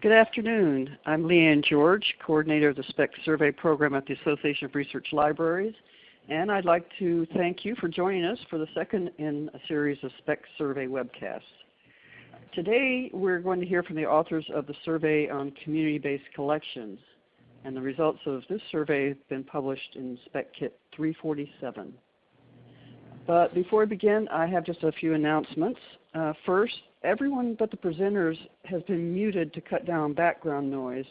Good afternoon. I'm Leanne George, Coordinator of the SPEC Survey Program at the Association of Research Libraries. And I'd like to thank you for joining us for the second in a series of SPEC Survey webcasts. Today we're going to hear from the authors of the survey on community-based collections. And the results of this survey have been published in SPEC Kit 347. But before I begin, I have just a few announcements. Uh, first, everyone but the presenters has been muted to cut down background noise.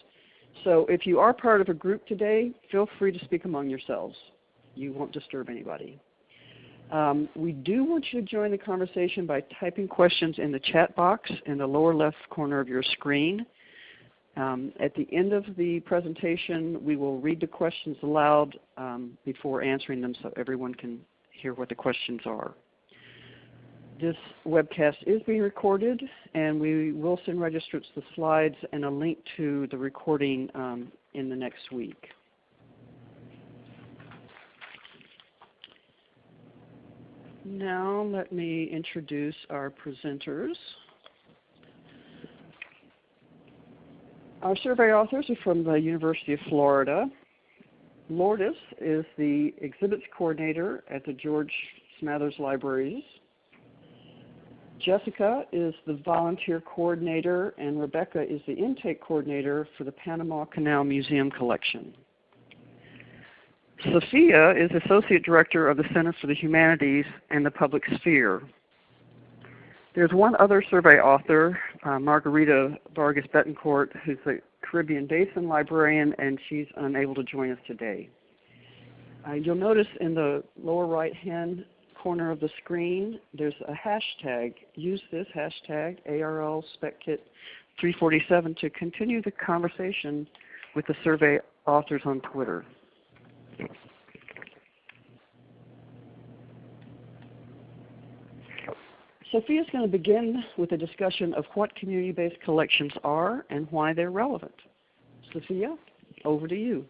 So if you are part of a group today, feel free to speak among yourselves. You won't disturb anybody. Um, we do want you to join the conversation by typing questions in the chat box in the lower left corner of your screen. Um, at the end of the presentation, we will read the questions aloud um, before answering them so everyone can hear what the questions are. This webcast is being recorded, and we will send registrants the slides and a link to the recording um, in the next week. Now let me introduce our presenters. Our survey authors are from the University of Florida. Lourdes is the exhibits coordinator at the George Smathers Libraries Jessica is the volunteer coordinator and Rebecca is the intake coordinator for the Panama Canal Museum collection. Sophia is Associate Director of the Center for the Humanities and the Public Sphere. There's one other survey author, uh, Margarita Vargas Betancourt, who's the Caribbean Basin librarian, and she's unable to join us today. Uh, you'll notice in the lower right hand corner of the screen, there's a hashtag. Use this hashtag, ARL SpecKit 347, to continue the conversation with the survey authors on Twitter. Sophia is going to begin with a discussion of what community-based collections are and why they're relevant. Sophia, over to you.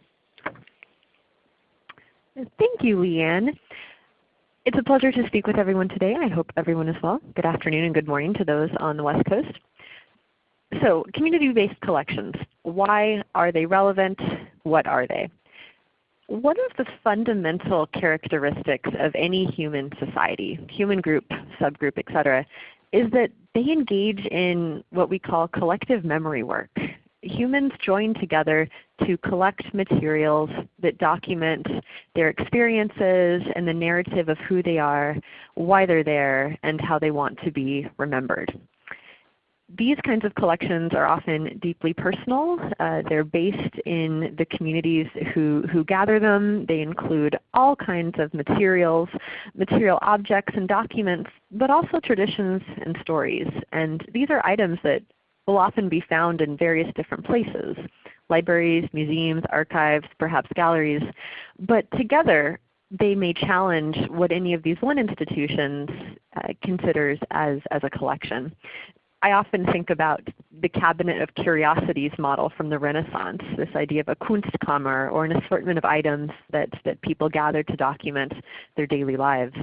Thank you, Leanne. It's a pleasure to speak with everyone today. I hope everyone is well. Good afternoon and good morning to those on the West Coast. So community-based collections, why are they relevant? What are they? One of the fundamental characteristics of any human society, human group, subgroup, etc., is that they engage in what we call collective memory work humans join together to collect materials that document their experiences and the narrative of who they are, why they're there, and how they want to be remembered. These kinds of collections are often deeply personal. Uh, they're based in the communities who, who gather them. They include all kinds of materials, material objects and documents, but also traditions and stories. And these are items that will often be found in various different places, libraries, museums, archives, perhaps galleries. But together they may challenge what any of these one institutions uh, considers as, as a collection. I often think about the cabinet of curiosities model from the Renaissance, this idea of a Kunstkammer or an assortment of items that, that people gather to document their daily lives.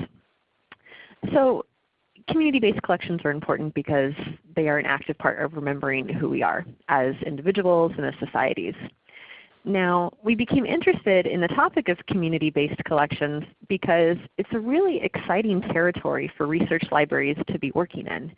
So community-based collections are important because they are an active part of remembering who we are as individuals and as societies. Now, we became interested in the topic of community-based collections because it's a really exciting territory for research libraries to be working in.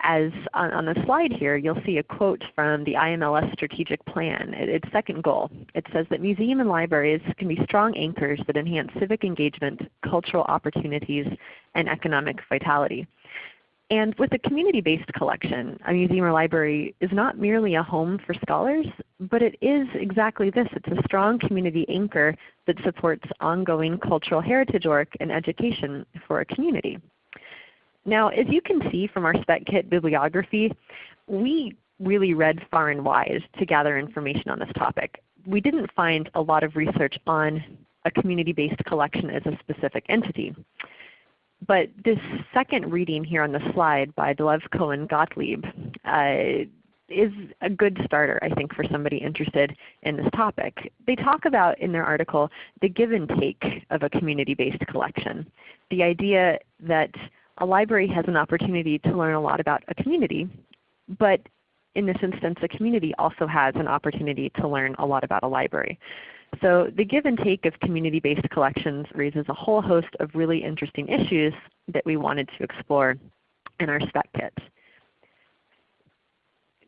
As on, on, the slide here, you'll see a quote from the IMLS strategic plan, its second goal. It says that museum and libraries can be strong anchors that enhance civic engagement, cultural opportunities, and economic vitality. And with a community-based collection, a museum or library is not merely a home for scholars, but it is exactly this. It's a strong community anchor that supports ongoing cultural heritage work and education for a community. Now as you can see from our SpecKit bibliography, we really read far and wide to gather information on this topic. We didn't find a lot of research on a community-based collection as a specific entity. But this second reading here on the slide by Dilevko and Gottlieb uh, is a good starter I think for somebody interested in this topic. They talk about in their article the give and take of a community-based collection. The idea that a library has an opportunity to learn a lot about a community, but in this instance, the community also has an opportunity to learn a lot about a library. So the give and take of community-based collections raises a whole host of really interesting issues that we wanted to explore in our spec kit.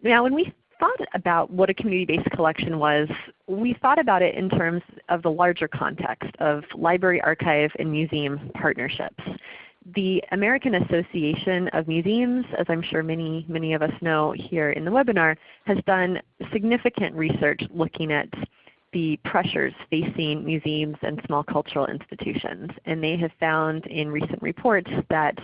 Now when we thought about what a community-based collection was, we thought about it in terms of the larger context of library, archive, and museum partnerships. The American Association of Museums, as I'm sure many, many of us know here in the webinar, has done significant research looking at the pressures facing museums and small cultural institutions. And they have found in recent reports that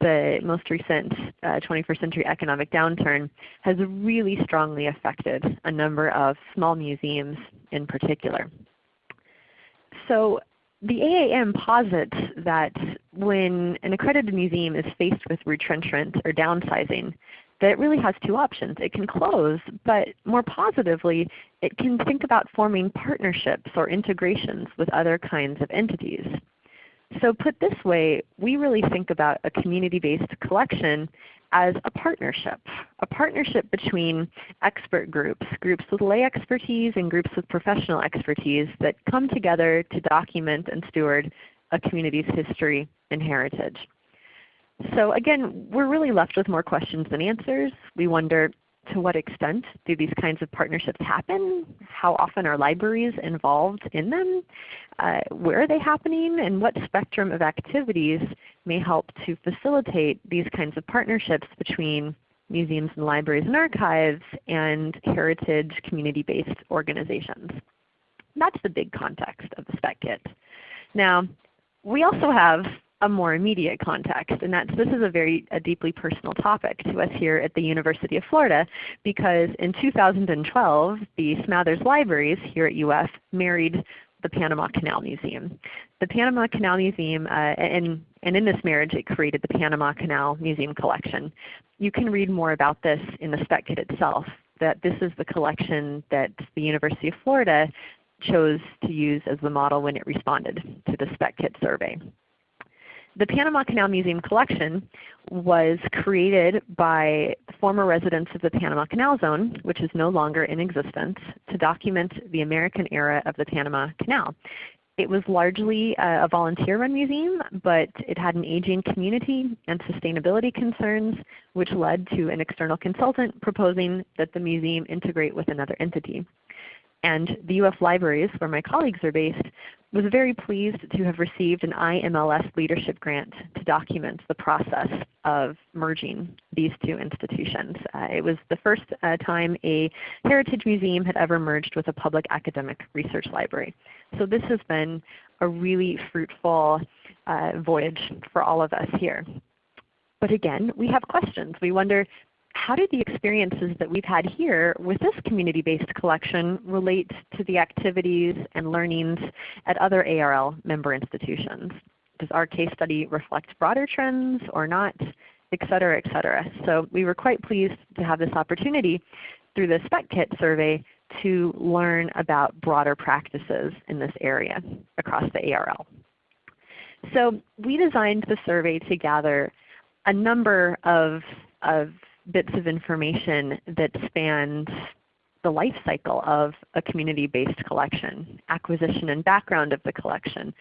the most recent uh, 21st century economic downturn has really strongly affected a number of small museums in particular. So the AAM posits that when an accredited museum is faced with retrenchment or downsizing, that it really has two options. It can close, but more positively, it can think about forming partnerships or integrations with other kinds of entities. So put this way, we really think about a community-based collection as a partnership, a partnership between expert groups, groups with lay expertise and groups with professional expertise that come together to document and steward a community's history and heritage. So again, we're really left with more questions than answers. We wonder to what extent do these kinds of partnerships happen? How often are libraries involved in them? Uh, where are they happening? And what spectrum of activities may help to facilitate these kinds of partnerships between museums and libraries and archives and heritage community-based organizations? That's the big context of the spec kit. Now, we also have a more immediate context. And that's, this is a very a deeply personal topic to us here at the University of Florida because in 2012 the Smathers Libraries here at UF married the Panama Canal Museum. The Panama Canal Museum, uh, and, and in this marriage it created the Panama Canal Museum Collection. You can read more about this in the spec kit itself, that this is the collection that the University of Florida chose to use as the model when it responded to the spec kit survey. The Panama Canal Museum collection was created by former residents of the Panama Canal Zone, which is no longer in existence, to document the American era of the Panama Canal. It was largely a volunteer-run museum, but it had an aging community and sustainability concerns, which led to an external consultant proposing that the museum integrate with another entity. And the UF Libraries, where my colleagues are based, was very pleased to have received an IMLS leadership grant to document the process of merging these two institutions. Uh, it was the first uh, time a heritage museum had ever merged with a public academic research library. So this has been a really fruitful uh, voyage for all of us here. But again, we have questions. We wonder, how do the experiences that we've had here with this community-based collection relate to the activities and learnings at other ARL member institutions? Does our case study reflect broader trends or not, et cetera, et cetera. So we were quite pleased to have this opportunity through the Spec Kit survey to learn about broader practices in this area across the ARL. So we designed the survey to gather a number of, of bits of information that spans the life cycle of a community-based collection, acquisition and background of the collection,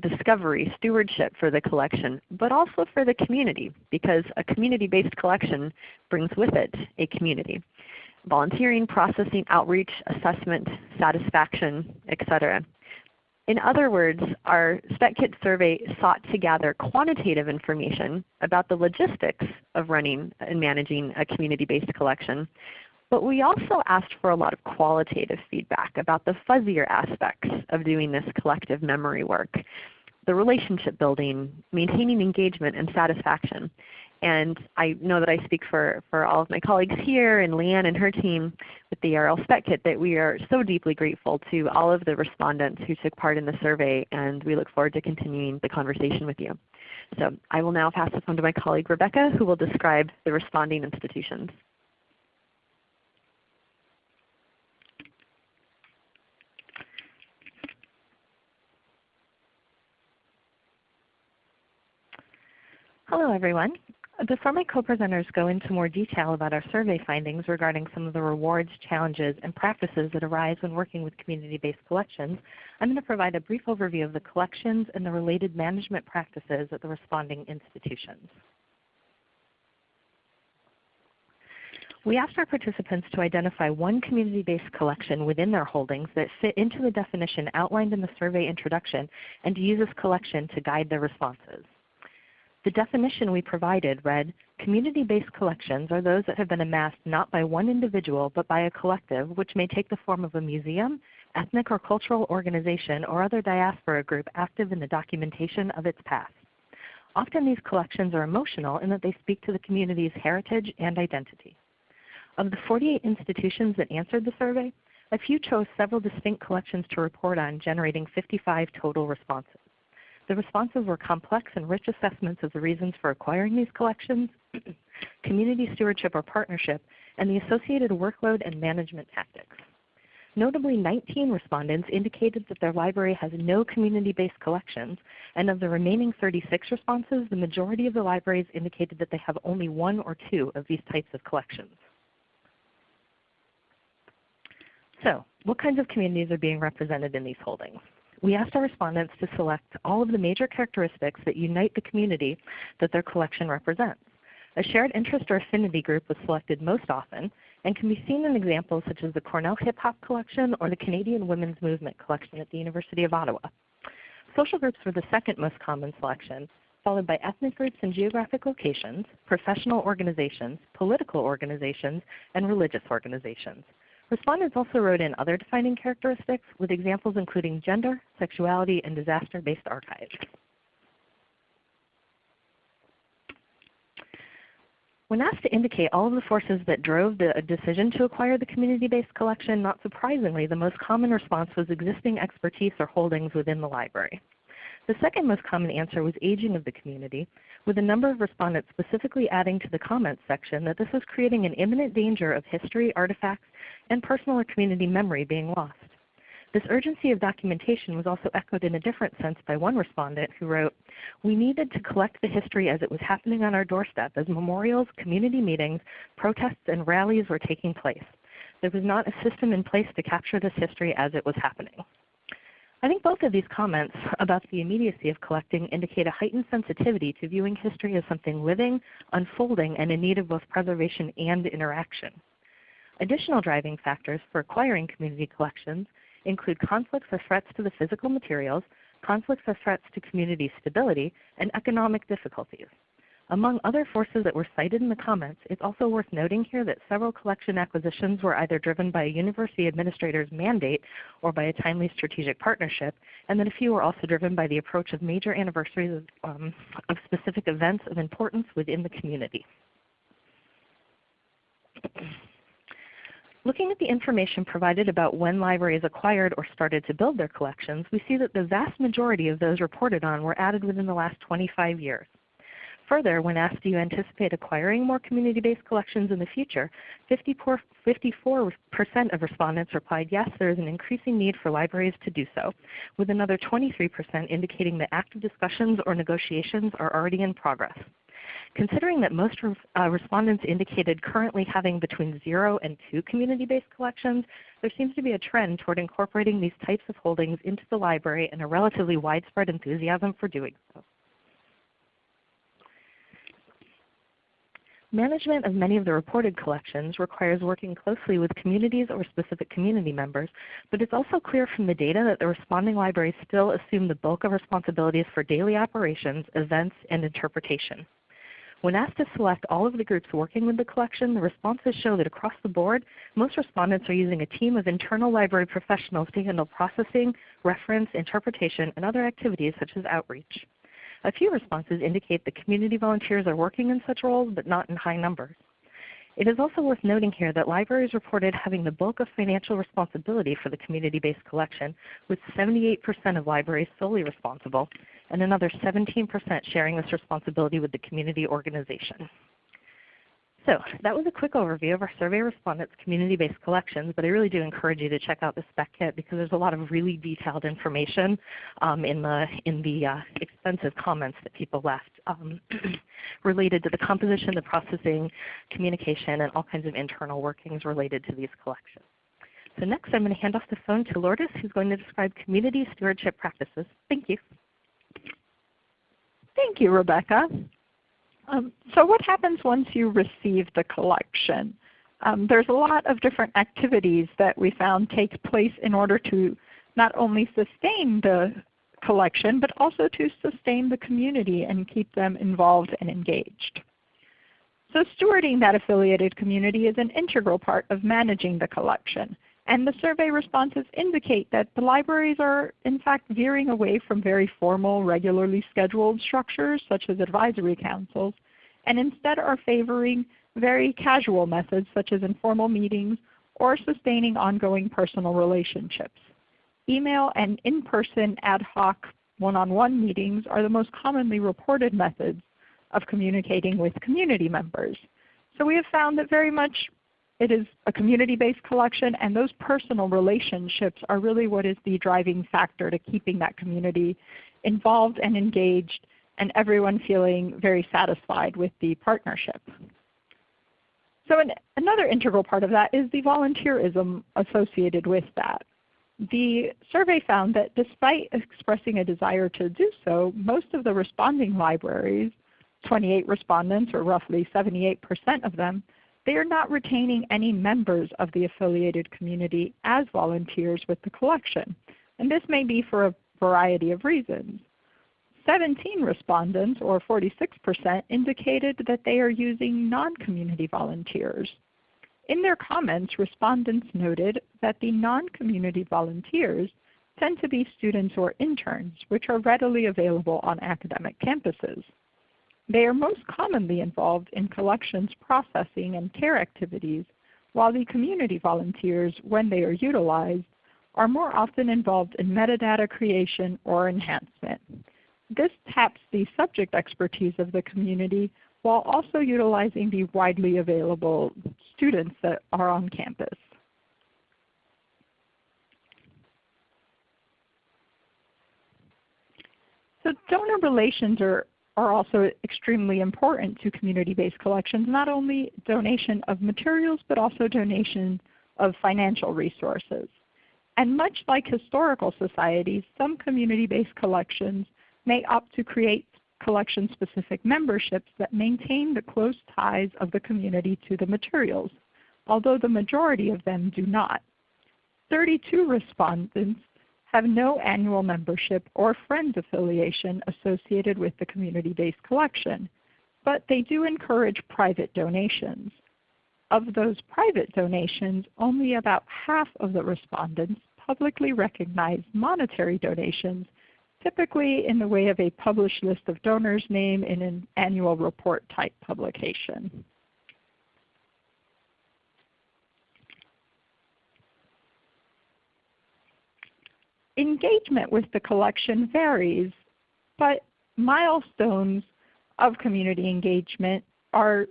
discovery, stewardship for the collection, but also for the community because a community-based collection brings with it a community. Volunteering, processing, outreach, assessment, satisfaction, etc. In other words, our SpecKit survey sought to gather quantitative information about the logistics of running and managing a community-based collection, but we also asked for a lot of qualitative feedback about the fuzzier aspects of doing this collective memory work, the relationship building, maintaining engagement and satisfaction. And I know that I speak for, for all of my colleagues here and Leanne and her team with the ARL Spec Kit that we are so deeply grateful to all of the respondents who took part in the survey and we look forward to continuing the conversation with you. So I will now pass the phone to my colleague Rebecca who will describe the responding institutions. Hello everyone. Before my co-presenters go into more detail about our survey findings regarding some of the rewards, challenges, and practices that arise when working with community-based collections, I'm going to provide a brief overview of the collections and the related management practices at the responding institutions. We asked our participants to identify one community-based collection within their holdings that fit into the definition outlined in the survey introduction and to use this collection to guide their responses. The definition we provided read, community-based collections are those that have been amassed not by one individual but by a collective which may take the form of a museum, ethnic or cultural organization, or other diaspora group active in the documentation of its past. Often these collections are emotional in that they speak to the community's heritage and identity. Of the 48 institutions that answered the survey, a few chose several distinct collections to report on, generating 55 total responses. The responses were complex and rich assessments of the reasons for acquiring these collections, community stewardship or partnership, and the associated workload and management tactics. Notably, 19 respondents indicated that their library has no community-based collections, and of the remaining 36 responses, the majority of the libraries indicated that they have only one or two of these types of collections. So, what kinds of communities are being represented in these holdings? We asked our respondents to select all of the major characteristics that unite the community that their collection represents. A shared interest or affinity group was selected most often and can be seen in examples such as the Cornell Hip Hop Collection or the Canadian Women's Movement Collection at the University of Ottawa. Social groups were the second most common selection, followed by ethnic groups and geographic locations, professional organizations, political organizations, and religious organizations. Respondents also wrote in other defining characteristics with examples including gender, sexuality, and disaster-based archives. When asked to indicate all of the forces that drove the decision to acquire the community-based collection, not surprisingly, the most common response was existing expertise or holdings within the library. The second most common answer was aging of the community, with a number of respondents specifically adding to the comments section that this was creating an imminent danger of history, artifacts, and personal or community memory being lost. This urgency of documentation was also echoed in a different sense by one respondent who wrote, We needed to collect the history as it was happening on our doorstep as memorials, community meetings, protests, and rallies were taking place. There was not a system in place to capture this history as it was happening. I think both of these comments about the immediacy of collecting indicate a heightened sensitivity to viewing history as something living, unfolding, and in need of both preservation and interaction. Additional driving factors for acquiring community collections include conflicts or threats to the physical materials, conflicts or threats to community stability, and economic difficulties. Among other forces that were cited in the comments, it's also worth noting here that several collection acquisitions were either driven by a university administrator's mandate or by a timely strategic partnership, and that a few were also driven by the approach of major anniversaries of, um, of specific events of importance within the community. Looking at the information provided about when libraries acquired or started to build their collections, we see that the vast majority of those reported on were added within the last 25 years. Further, when asked do you anticipate acquiring more community-based collections in the future, 54% of respondents replied yes, there is an increasing need for libraries to do so, with another 23% indicating that active discussions or negotiations are already in progress. Considering that most uh, respondents indicated currently having between zero and two community-based collections, there seems to be a trend toward incorporating these types of holdings into the library and a relatively widespread enthusiasm for doing so. Management of many of the reported collections requires working closely with communities or specific community members, but it's also clear from the data that the responding libraries still assume the bulk of responsibilities for daily operations, events, and interpretation. When asked to select all of the groups working with the collection, the responses show that across the board, most respondents are using a team of internal library professionals to handle processing, reference, interpretation, and other activities such as outreach. A few responses indicate that community volunteers are working in such roles, but not in high numbers. It is also worth noting here that libraries reported having the bulk of financial responsibility for the community-based collection, with 78% of libraries solely responsible, and another 17% sharing this responsibility with the community organization. So that was a quick overview of our survey respondents' community-based collections, but I really do encourage you to check out the spec kit because there's a lot of really detailed information um, in the, in the uh, extensive comments that people left um, related to the composition, the processing, communication, and all kinds of internal workings related to these collections. So next I'm going to hand off the phone to Lourdes who's going to describe community stewardship practices. Thank you. Thank you, Rebecca. Um, so what happens once you receive the collection? Um, there's a lot of different activities that we found take place in order to not only sustain the collection, but also to sustain the community and keep them involved and engaged. So stewarding that affiliated community is an integral part of managing the collection. And the survey responses indicate that the libraries are in fact veering away from very formal, regularly scheduled structures such as advisory councils, and instead are favoring very casual methods such as informal meetings or sustaining ongoing personal relationships. Email and in-person ad hoc one-on-one -on -one meetings are the most commonly reported methods of communicating with community members. So we have found that very much it is a community-based collection and those personal relationships are really what is the driving factor to keeping that community involved and engaged and everyone feeling very satisfied with the partnership. So an, another integral part of that is the volunteerism associated with that. The survey found that despite expressing a desire to do so, most of the responding libraries, 28 respondents or roughly 78% of them, they are not retaining any members of the affiliated community as volunteers with the collection. And this may be for a variety of reasons. 17 respondents, or 46%, indicated that they are using non-community volunteers. In their comments, respondents noted that the non-community volunteers tend to be students or interns, which are readily available on academic campuses. They are most commonly involved in collections processing and care activities, while the community volunteers, when they are utilized, are more often involved in metadata creation or enhancement. This taps the subject expertise of the community while also utilizing the widely available students that are on campus. So donor relations are, are also extremely important to community-based collections, not only donation of materials, but also donation of financial resources. And much like historical societies, some community-based collections may opt to create collection-specific memberships that maintain the close ties of the community to the materials, although the majority of them do not. 32 respondents have no annual membership or Friends affiliation associated with the community-based collection, but they do encourage private donations. Of those private donations, only about half of the respondents publicly recognize monetary donations typically in the way of a published list of donors name in an annual report type publication. Engagement with the collection varies, but milestones of community engagement are,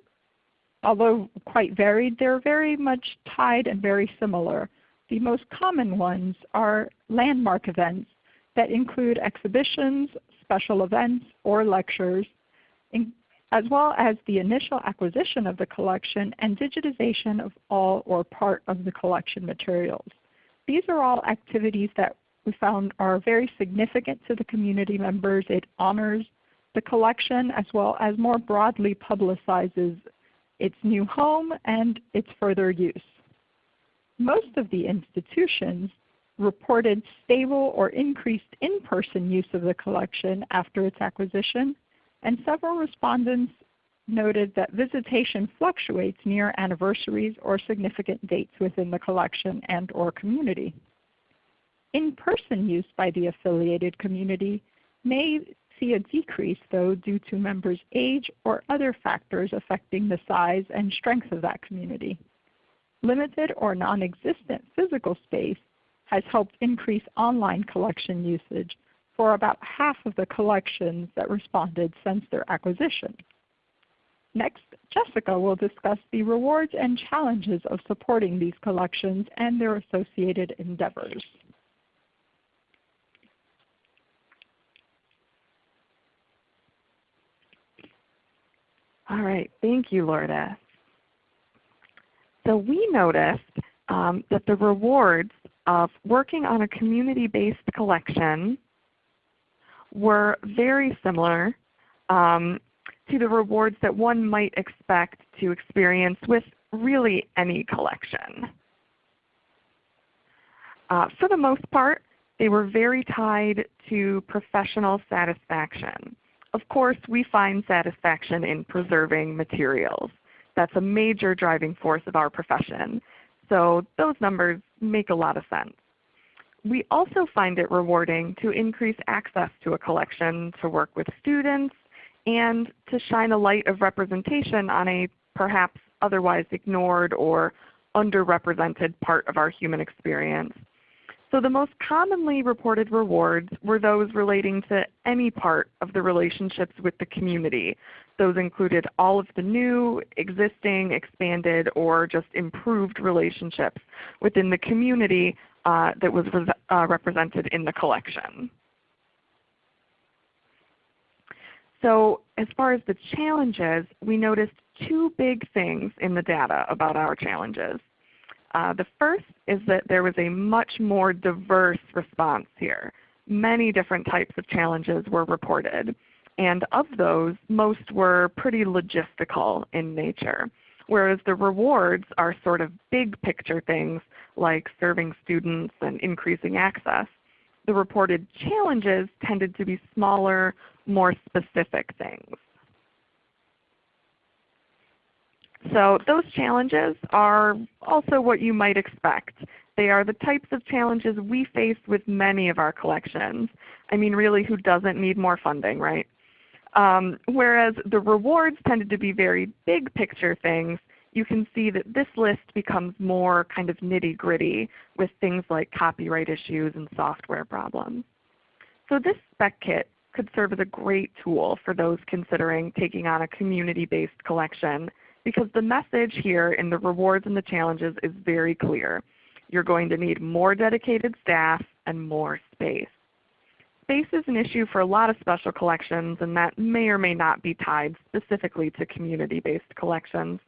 although quite varied, they're very much tied and very similar. The most common ones are landmark events that include exhibitions, special events, or lectures, as well as the initial acquisition of the collection and digitization of all or part of the collection materials. These are all activities that we found are very significant to the community members. It honors the collection as well as more broadly publicizes its new home and its further use. Most of the institutions reported stable or increased in-person use of the collection after its acquisition, and several respondents noted that visitation fluctuates near anniversaries or significant dates within the collection and or community. In-person use by the affiliated community may see a decrease though due to members' age or other factors affecting the size and strength of that community. Limited or non-existent physical space has helped increase online collection usage for about half of the collections that responded since their acquisition. Next, Jessica will discuss the rewards and challenges of supporting these collections and their associated endeavors. All right, thank you, Lourdes. So we noticed um, that the rewards of working on a community-based collection were very similar um, to the rewards that one might expect to experience with really any collection. Uh, for the most part, they were very tied to professional satisfaction. Of course, we find satisfaction in preserving materials. That's a major driving force of our profession. So those numbers make a lot of sense. We also find it rewarding to increase access to a collection to work with students and to shine a light of representation on a perhaps otherwise ignored or underrepresented part of our human experience. So the most commonly reported rewards were those relating to any part of the relationships with the community. Those included all of the new, existing, expanded, or just improved relationships within the community uh, that was uh, represented in the collection. So as far as the challenges, we noticed two big things in the data about our challenges. Uh, the first is that there was a much more diverse response here. Many different types of challenges were reported. And of those, most were pretty logistical in nature. Whereas the rewards are sort of big picture things like serving students and increasing access. The reported challenges tended to be smaller, more specific things. So those challenges are also what you might expect. They are the types of challenges we face with many of our collections. I mean really who doesn't need more funding, right? Um, whereas the rewards tended to be very big picture things, you can see that this list becomes more kind of nitty gritty with things like copyright issues and software problems. So this spec kit could serve as a great tool for those considering taking on a community-based collection because the message here in the rewards and the challenges is very clear. You're going to need more dedicated staff and more space. Space is an issue for a lot of special collections and that may or may not be tied specifically to community-based collections.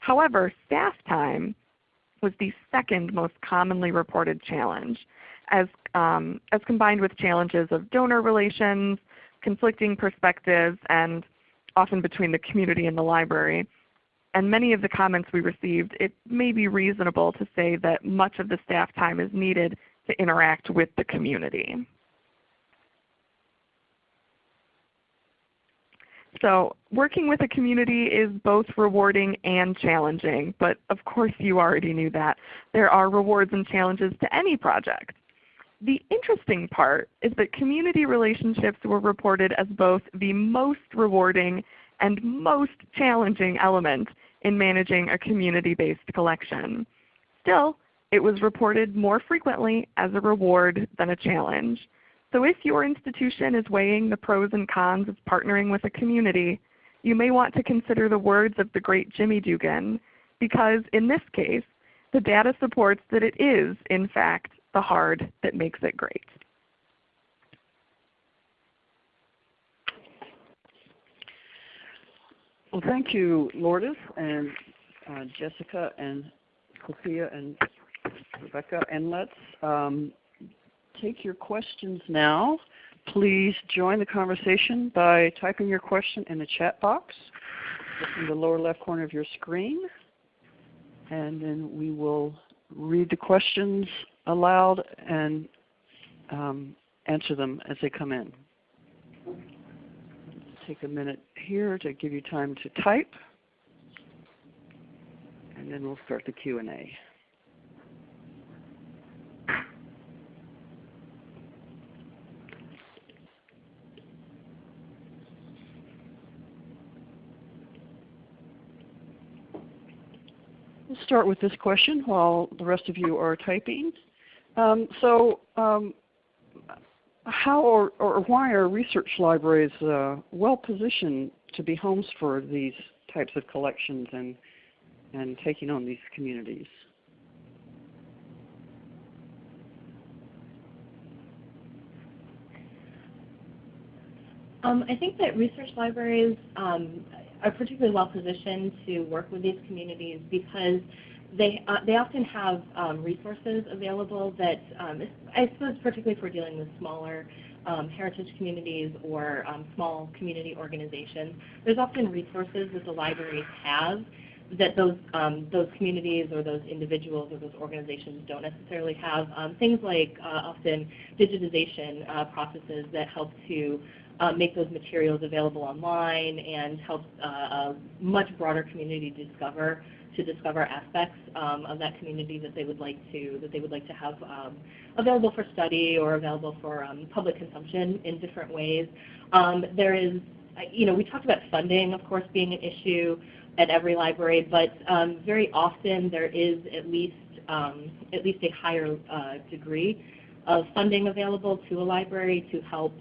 However, staff time was the second most commonly reported challenge as, um, as combined with challenges of donor relations, conflicting perspectives, and often between the community and the library and many of the comments we received, it may be reasonable to say that much of the staff time is needed to interact with the community. So working with a community is both rewarding and challenging, but of course you already knew that. There are rewards and challenges to any project. The interesting part is that community relationships were reported as both the most rewarding and most challenging element in managing a community-based collection. Still, it was reported more frequently as a reward than a challenge. So if your institution is weighing the pros and cons of partnering with a community, you may want to consider the words of the great Jimmy Dugan, because in this case, the data supports that it is, in fact, the hard that makes it great. Well, thank you, Lourdes and uh, Jessica and Sophia and Rebecca. And let's um, take your questions now. Please join the conversation by typing your question in the chat box in the lower left corner of your screen. And then we will read the questions aloud and um, answer them as they come in take a minute here to give you time to type, and then we'll start the Q&A. We'll start with this question while the rest of you are typing. Um, so um, how or, or why are research libraries uh, well positioned to be homes for these types of collections and, and taking on these communities? Um, I think that research libraries, um, are particularly well positioned to work with these communities because they, uh, they often have um, resources available that, um, I suppose particularly if we're dealing with smaller um, heritage communities or um, small community organizations, there's often resources that the libraries have that those um, those communities or those individuals or those organizations don't necessarily have. Um, things like uh, often digitization uh, processes that help to uh, make those materials available online and help uh, a much broader community discover to discover aspects um, of that community that they would like to that they would like to have um, available for study or available for um, public consumption in different ways. Um, there is, you know, we talked about funding, of course, being an issue at every library, but um, very often there is at least um, at least a higher uh, degree of funding available to a library to help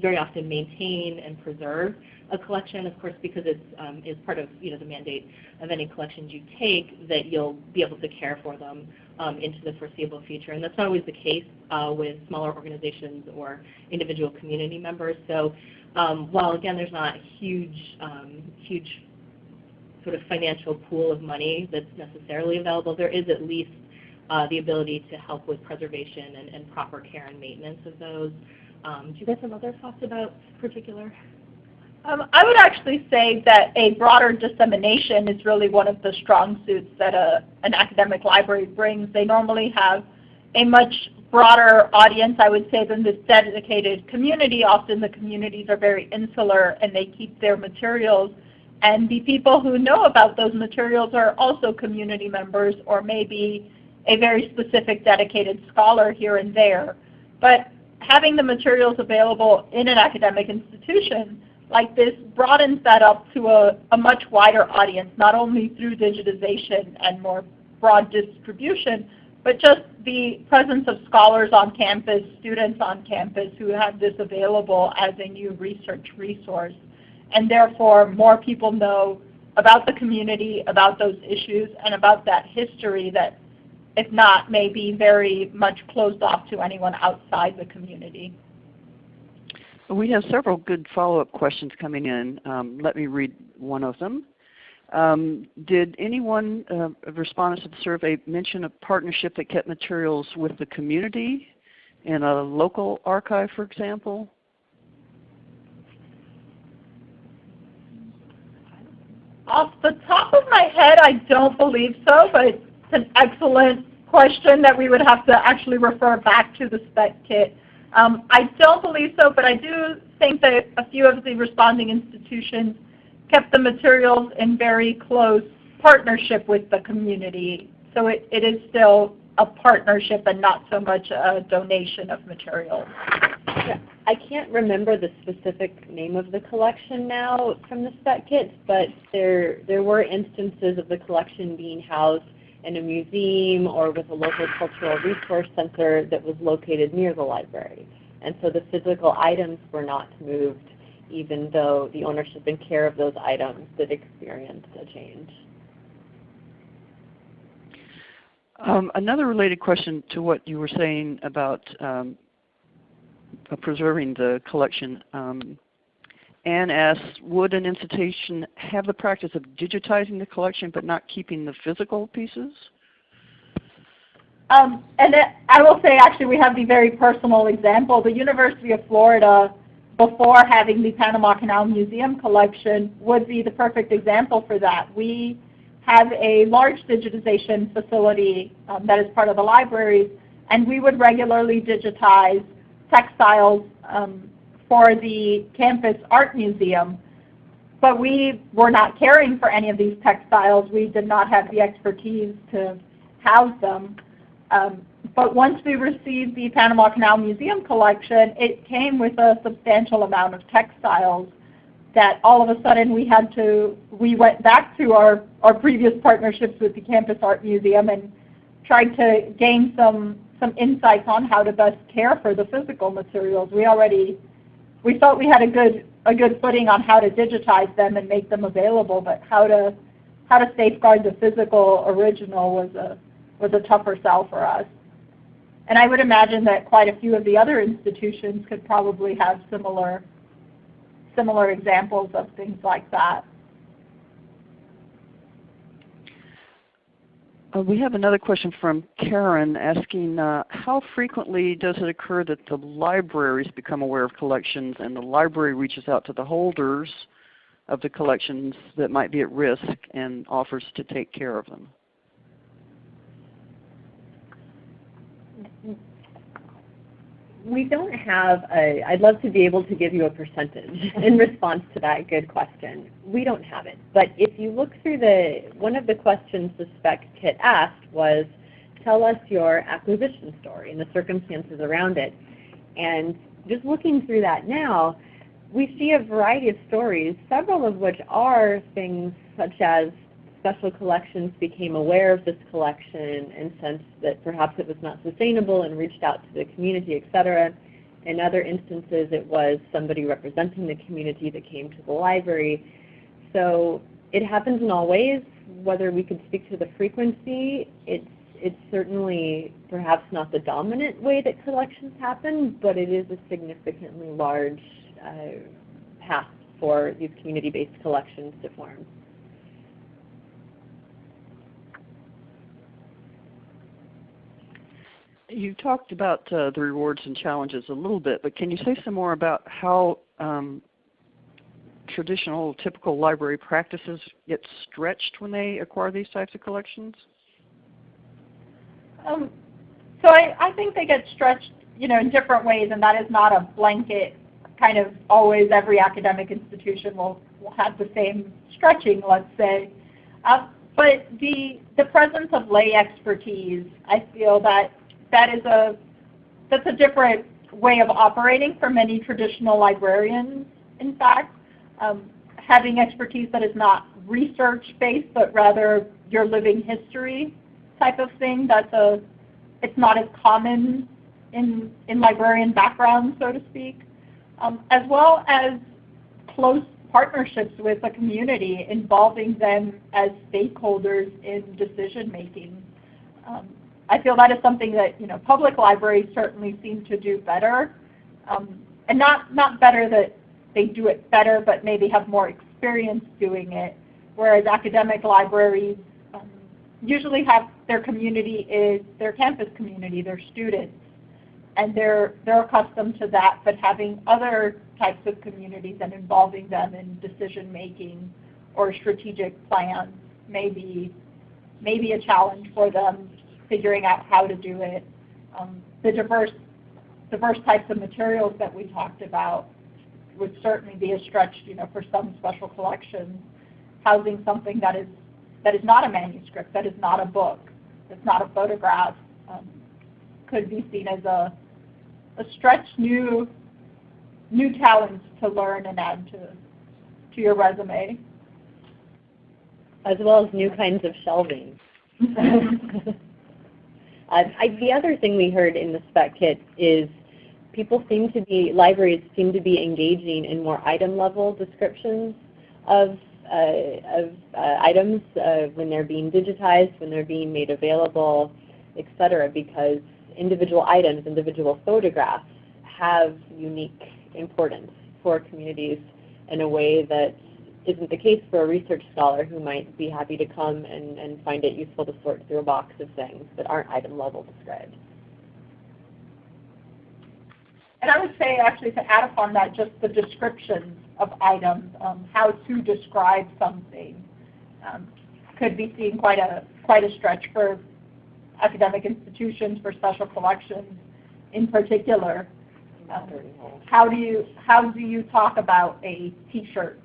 very often maintain and preserve a collection, of course, because it's um, is part of you know the mandate of any collections you take that you'll be able to care for them um, into the foreseeable future. And that's not always the case uh, with smaller organizations or individual community members. So um, while again there's not a huge um, huge sort of financial pool of money that's necessarily available, there is at least uh, the ability to help with preservation and, and, proper care and maintenance of those. Um, do you guys have other thoughts about particular? Um, I would actually say that a broader dissemination is really one of the strong suits that a, an academic library brings. They normally have a much broader audience, I would say, than this dedicated community. Often the communities are very insular and they keep their materials and the people who know about those materials are also community members or maybe a very specific dedicated scholar here and there. But having the materials available in an academic institution like this broadens that up to a, a much wider audience, not only through digitization and more broad distribution, but just the presence of scholars on campus, students on campus who have this available as a new research resource. And therefore more people know about the community, about those issues, and about that history that, if not, may be very much closed off to anyone outside the community. We have several good follow-up questions coming in. Um, let me read one of them. Um, did anyone, uh, respondents to the survey, mention a partnership that kept materials with the community in a local archive, for example? Off the top of my head, I don't believe so, but an excellent question that we would have to actually refer back to the spec kit. Um, I don't believe so, but I do think that a few of the responding institutions kept the materials in very close partnership with the community. So it, it is still a partnership and not so much a donation of materials. I can't remember the specific name of the collection now from the spec kits, but there there were instances of the collection being housed in a museum or with a local cultural resource center that was located near the library. And so the physical items were not moved even though the ownership and care of those items did experience a change. Um, another related question to what you were saying about um, preserving the collection. Um, Anne asks, would an institution have the practice of digitizing the collection but not keeping the physical pieces? Um, and I will say actually we have the very personal example. The University of Florida, before having the Panama Canal Museum collection, would be the perfect example for that. We have a large digitization facility um, that is part of the libraries, and we would regularly digitize textiles um, for the campus art museum. But we were not caring for any of these textiles. We did not have the expertise to house them. Um, but once we received the Panama Canal Museum collection, it came with a substantial amount of textiles that all of a sudden we had to, we went back to our, our previous partnerships with the Campus Art Museum and tried to gain some some insights on how to best care for the physical materials. We already we thought we had a good a good footing on how to digitize them and make them available, but how to how to safeguard the physical original was a was a tougher sell for us. And I would imagine that quite a few of the other institutions could probably have similar similar examples of things like that. Uh, we have another question from Karen asking, uh, how frequently does it occur that the libraries become aware of collections and the library reaches out to the holders of the collections that might be at risk and offers to take care of them? We don't have a, I'd love to be able to give you a percentage in response to that good question. We don't have it. But if you look through the, one of the questions the spec kit asked was, tell us your acquisition story and the circumstances around it. And just looking through that now, we see a variety of stories, several of which are things such as special collections became aware of this collection and sensed that perhaps it was not sustainable and reached out to the community, etc. In other instances, it was somebody representing the community that came to the library. So it happens in all ways. Whether we could speak to the frequency, it's, it's certainly perhaps not the dominant way that collections happen, but it is a significantly large uh, path for these community-based collections to form. You talked about uh, the rewards and challenges a little bit, but can you say some more about how um, traditional, typical library practices get stretched when they acquire these types of collections? Um, so I, I think they get stretched you know, in different ways, and that is not a blanket kind of always every academic institution will, will have the same stretching, let's say. Uh, but the, the presence of lay expertise, I feel that that is a that's a different way of operating for many traditional librarians. In fact, um, having expertise that is not research-based, but rather your living history type of thing. That's a it's not as common in in librarian backgrounds, so to speak, um, as well as close partnerships with the community, involving them as stakeholders in decision making. Um, I feel that is something that you know public libraries certainly seem to do better, um, and not not better that they do it better, but maybe have more experience doing it. Whereas academic libraries um, usually have their community is their campus community, their students, and they're they're accustomed to that. But having other types of communities and involving them in decision making or strategic plans may be, may be a challenge for them figuring out how to do it. Um, the diverse, diverse types of materials that we talked about would certainly be a stretch, you know, for some special collections. Housing something that is that is not a manuscript, that is not a book, that's not a photograph, um, could be seen as a a stretch new new talents to learn and add to to your resume. As well as new kinds of shelving. Uh, I, the other thing we heard in the spec kit is people seem to be, libraries seem to be engaging in more item level descriptions of, uh, of uh, items uh, when they're being digitized, when they're being made available, etc. because individual items, individual photographs have unique importance for communities in a way that isn't the case for a research scholar who might be happy to come and, and find it useful to sort through a box of things that aren't item level described. And I would say actually to add upon that just the descriptions of items, um, how to describe something um, could be seen quite a, quite a stretch for academic institutions, for special collections in particular. Um, how do you how do you talk about a T-shirt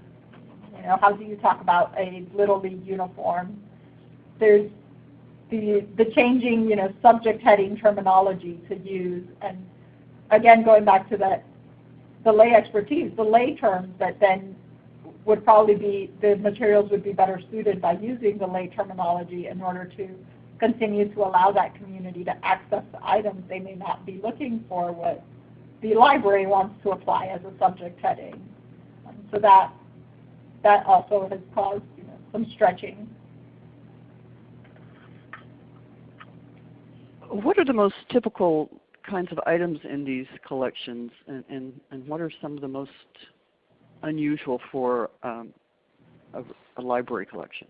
you know, how do you talk about a Little League uniform? There's the, the changing, you know, subject heading terminology to use. And again, going back to that, the lay expertise, the lay terms that then would probably be, the materials would be better suited by using the lay terminology in order to continue to allow that community to access the items they may not be looking for what the library wants to apply as a subject heading. So that that also has caused you know, some stretching. What are the most typical kinds of items in these collections, and, and, and what are some of the most unusual for um, a, a library collection?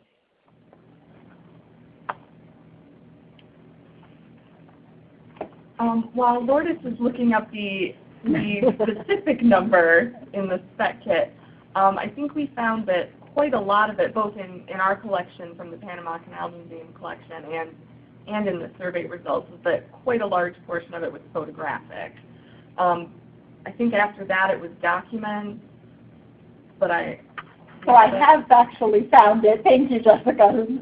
Um, while Lourdes is looking up the, the specific number in the spec kit, um, I think we found that quite a lot of it, both in, in our collection from the Panama Canal Museum collection and, and in the survey results, is that quite a large portion of it was photographic. Um, I think after that it was documents, but I... So I have actually found it. Thank you, Jessica.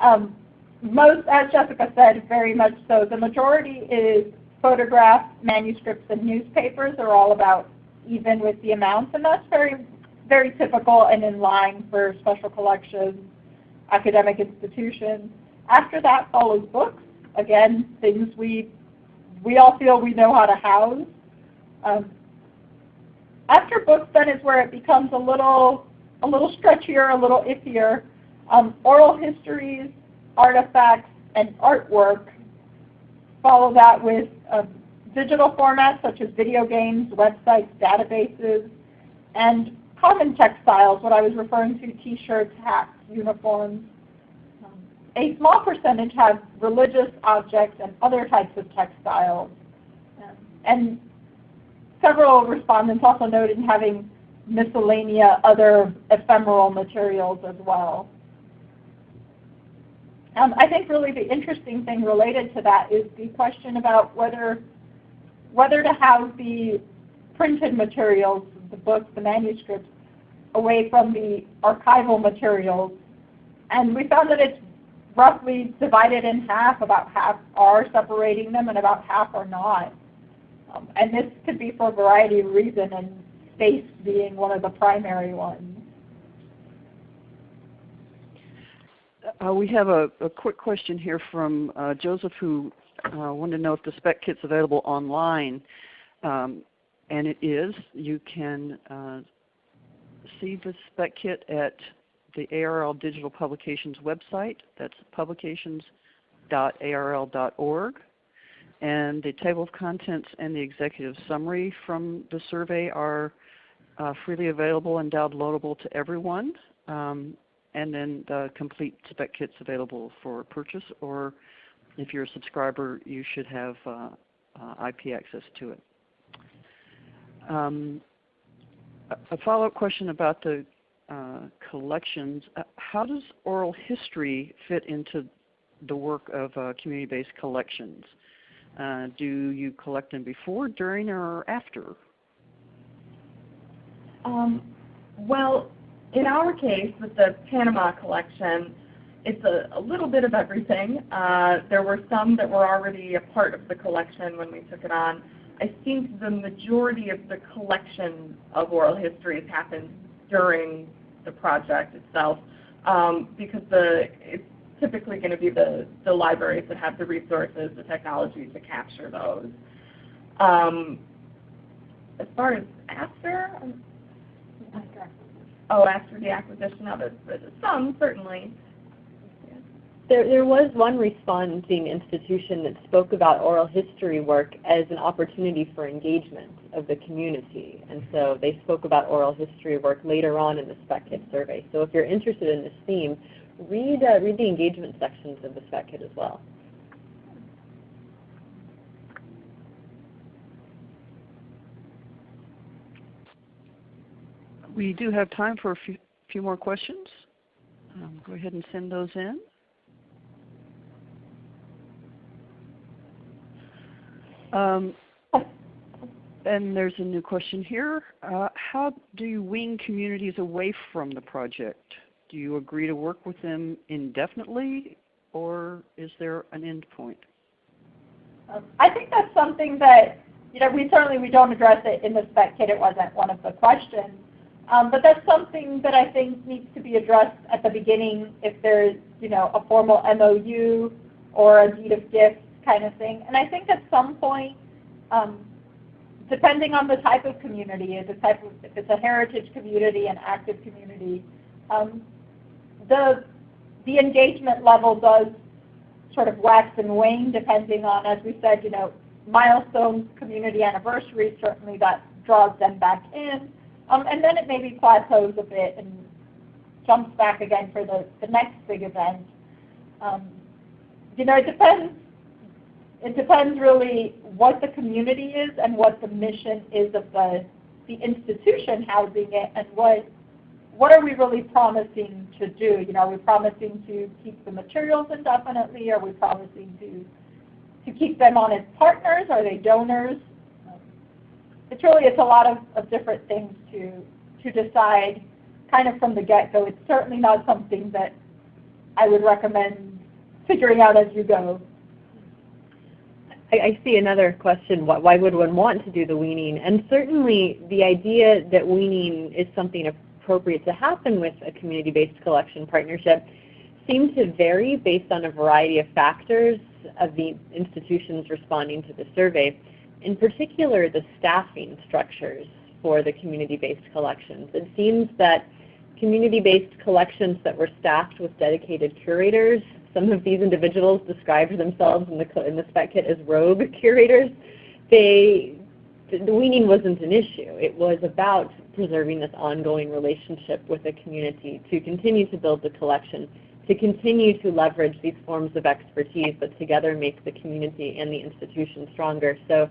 Um, most, as Jessica said, very much so. The majority is photographs, manuscripts, and newspapers are all about even with the amounts, and that's very, very typical and in line for special collections, academic institutions. After that follows books, again, things we, we all feel we know how to house. Um, after books then is where it becomes a little, a little stretchier, a little iffier. Um, oral histories, artifacts, and artwork. Follow that with uh, digital formats such as video games, websites, databases, and common textiles, what I was referring to, t-shirts, hats, uniforms. Um, a small percentage have religious objects and other types of textiles. Um, and several respondents also noted having miscellanea other ephemeral materials as well. Um, I think really the interesting thing related to that is the question about whether whether to have the printed materials, the books, the manuscripts, away from the archival materials. And we found that it's roughly divided in half. About half are separating them and about half are not. Um, and this could be for a variety of reasons, and space being one of the primary ones. Uh, we have a, a, quick question here from uh, Joseph who uh, wanted to know if the spec kit's available online. Um, and it is. You can uh, see the spec kit at the ARL Digital Publications website. That's publications.arl.org. And the table of contents and the executive summary from the survey are uh, freely available and downloadable to everyone. Um, and then the complete spec kit's available for purchase, or if you're a subscriber, you should have uh, uh, IP access to it. Um, a follow-up question about the uh, collections. Uh, how does oral history fit into the work of uh, community-based collections? Uh, do you collect them before, during, or after? Um, well, in our case, with the Panama collection, it's a, a little bit of everything. Uh, there were some that were already a part of the collection when we took it on. I think the majority of the collection of oral histories happened during the project itself um, because the, it's typically going to be the, the libraries that have the resources, the technology to capture those. Um, as far as after, oh, after the acquisition of it, some certainly. There, there was one responding institution that spoke about oral history work as an opportunity for engagement of the community. And so they spoke about oral history work later on in the spec kit survey. So if you're interested in this theme, read, uh, read the engagement sections of the spec kit as well. We do have time for a few, few more questions. Um, go ahead and send those in. Um, and there's a new question here. Uh, how do you wean communities away from the project? Do you agree to work with them indefinitely, or is there an end point? Um, I think that's something that, you know, we certainly we don't address it in the spec kit. It wasn't one of the questions. Um, but that's something that I think needs to be addressed at the beginning if there's, you know, a formal MOU or a deed of gift kind of thing. And I think at some point, um, depending on the type of community, if it's, type of, if it's a heritage community, an active community, um, the, the engagement level does sort of wax and wane depending on, as we said, you know, milestones, community anniversaries, certainly that draws them back in. Um, and then it maybe plateaus a bit and jumps back again for the, the next big event. Um, you know, it depends. It depends really what the community is and what the mission is of the the institution housing it, and what what are we really promising to do? You know, are we promising to keep the materials indefinitely? Are we promising to to keep them on as partners? Are they donors? It's really it's a lot of, of different things to to decide kind of from the get-go. It's certainly not something that I would recommend figuring out as you go. I, I see another question. Why, why would one want to do the weaning? And certainly the idea that weaning is something appropriate to happen with a community-based collection partnership seems to vary based on a variety of factors of the institutions responding to the survey. In particular, the staffing structures for the community-based collections. It seems that community-based collections that were staffed with dedicated curators, some of these individuals described themselves in the, in the spec kit as rogue curators, they, the weaning wasn't an issue. It was about preserving this ongoing relationship with the community to continue to build the collection, to continue to leverage these forms of expertise that together make the community and the institution stronger. So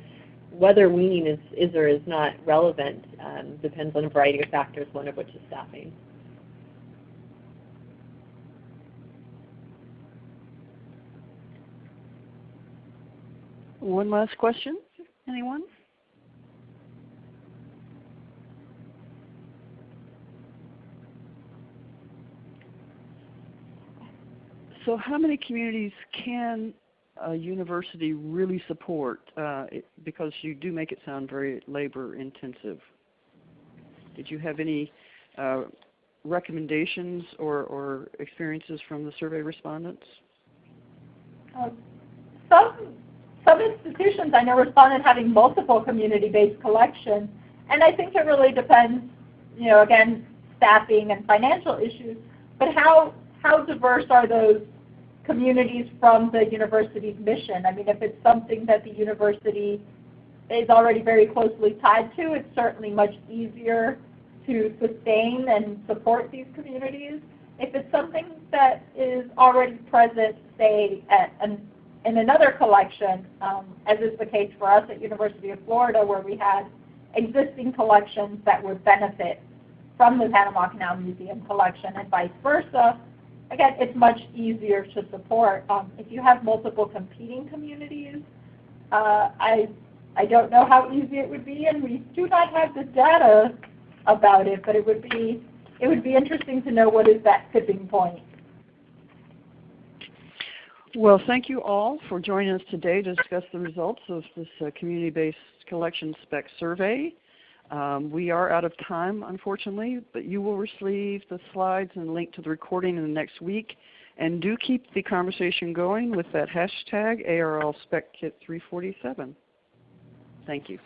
whether weaning is, is or is not relevant um, depends on a variety of factors, one of which is staffing. One last question, anyone? So how many communities can a university really support? Uh, it, because you do make it sound very labor intensive. Did you have any uh, recommendations or, or, experiences from the survey respondents? Some, some institutions I know responded having multiple community-based collections, and I think it really depends, you know, again, staffing and financial issues, but how, how diverse are those communities from the university's mission. I mean, if it's something that the university is already very closely tied to, it's certainly much easier to sustain and support these communities. If it's something that is already present, say, at an, in another collection, um, as is the case for us at University of Florida, where we had existing collections that would benefit from the Panama Canal Museum collection and vice versa, again, it's much easier to support. Um, if you have multiple competing communities, uh, I, I don't know how easy it would be, and we do not have the data about it, but it would be, it would be interesting to know what is that tipping point. Well, thank you all for joining us today to discuss the results of this uh, community-based collection spec survey. Um, we are out of time, unfortunately, but you will receive the slides and link to the recording in the next week. And do keep the conversation going with that hashtag ARL SpecKit347. Thank you.